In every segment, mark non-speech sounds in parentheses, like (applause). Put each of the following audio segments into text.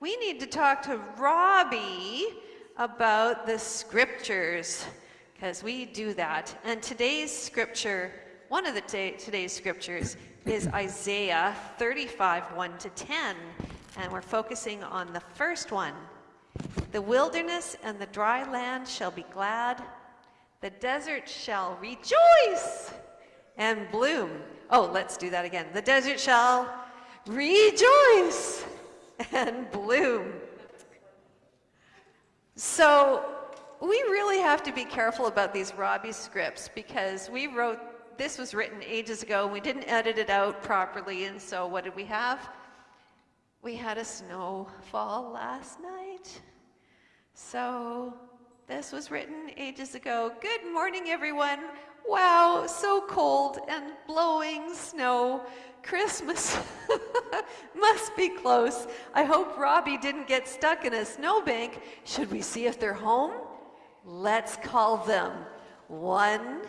we need to talk to Robbie about the scriptures because we do that. And today's scripture, one of the today's scriptures, is Isaiah 35 1 to 10. And we're focusing on the first one. The wilderness and the dry land shall be glad, the desert shall rejoice and bloom. Oh, let's do that again. The desert shall rejoice and bloom. So we really have to be careful about these Robbie scripts because we wrote, this was written ages ago, and we didn't edit it out properly, and so what did we have? We had a snowfall last night. So this was written ages ago. Good morning, everyone. Wow, so cold and blowing snow. Christmas (laughs) must be close. I hope Robbie didn't get stuck in a snowbank. Should we see if they're home? Let's call them. One,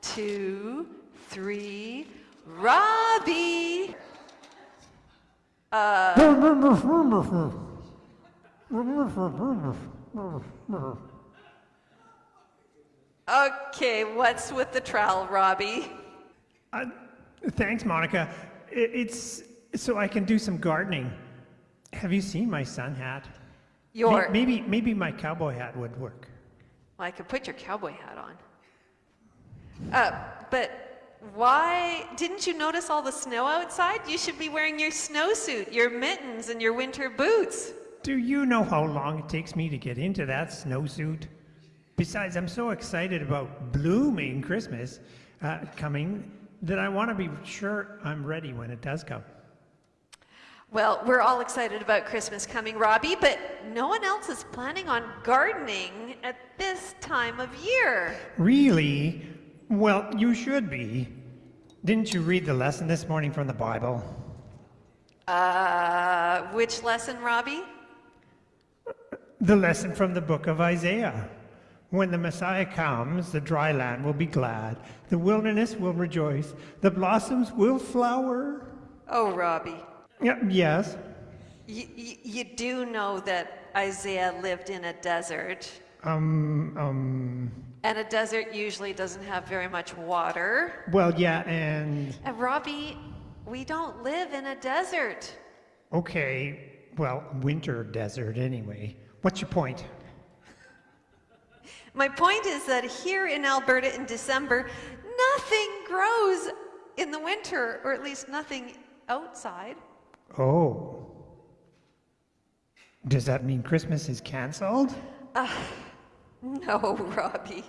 two, three. Robbie! Uh, okay, what's with the trowel, Robbie? Uh, thanks, Monica. It's so I can do some gardening. Have you seen my sun hat? Your maybe maybe my cowboy hat would work. Well, I could put your cowboy hat on. Uh, but why didn't you notice all the snow outside? You should be wearing your snowsuit, your mittens, and your winter boots. Do you know how long it takes me to get into that snowsuit? Besides, I'm so excited about blooming Christmas uh, coming that I want to be sure I'm ready when it does come. Well, we're all excited about Christmas coming, Robbie, but no one else is planning on gardening at this time of year. Really? Well, you should be. Didn't you read the lesson this morning from the Bible? Uh, which lesson, Robbie? The lesson from the book of Isaiah. When the Messiah comes, the dry land will be glad, the wilderness will rejoice, the blossoms will flower. Oh, Robbie. Yeah, yes. You, you, you do know that Isaiah lived in a desert. Um, um. And a desert usually doesn't have very much water. Well, yeah, and. And Robbie, we don't live in a desert. Okay, well, winter desert anyway. What's your point? My point is that here in Alberta in December, nothing grows in the winter, or at least nothing outside. Oh. Does that mean Christmas is canceled? Uh, no, (laughs) Robbie.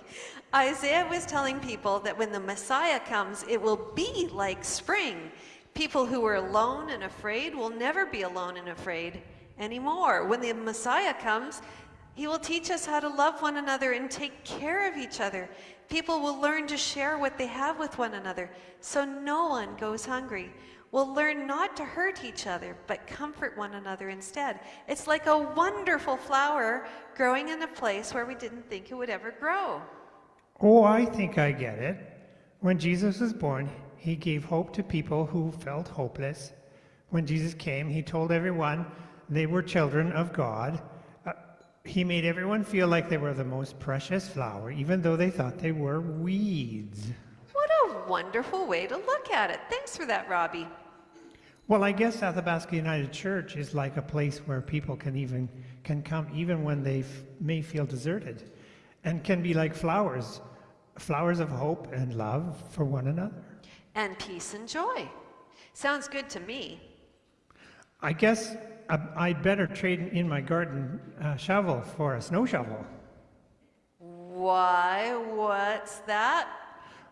Isaiah was telling people that when the Messiah comes, it will be like spring. People who were alone and afraid will never be alone and afraid anymore. When the Messiah comes, he will teach us how to love one another and take care of each other. People will learn to share what they have with one another so no one goes hungry. We'll learn not to hurt each other, but comfort one another instead. It's like a wonderful flower growing in a place where we didn't think it would ever grow. Oh, I think I get it. When Jesus was born, he gave hope to people who felt hopeless. When Jesus came, he told everyone they were children of God he made everyone feel like they were the most precious flower, even though they thought they were weeds. What a wonderful way to look at it. Thanks for that, Robbie. Well, I guess Athabasca United Church is like a place where people can even can come even when they may feel deserted, and can be like flowers, flowers of hope and love for one another. And peace and joy. Sounds good to me. I guess I'd better trade in my garden uh, shovel for a snow shovel. Why? What's that?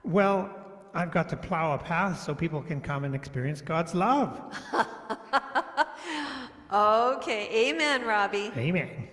Well, I've got to plow a path so people can come and experience God's love. (laughs) okay. Amen, Robbie. Amen.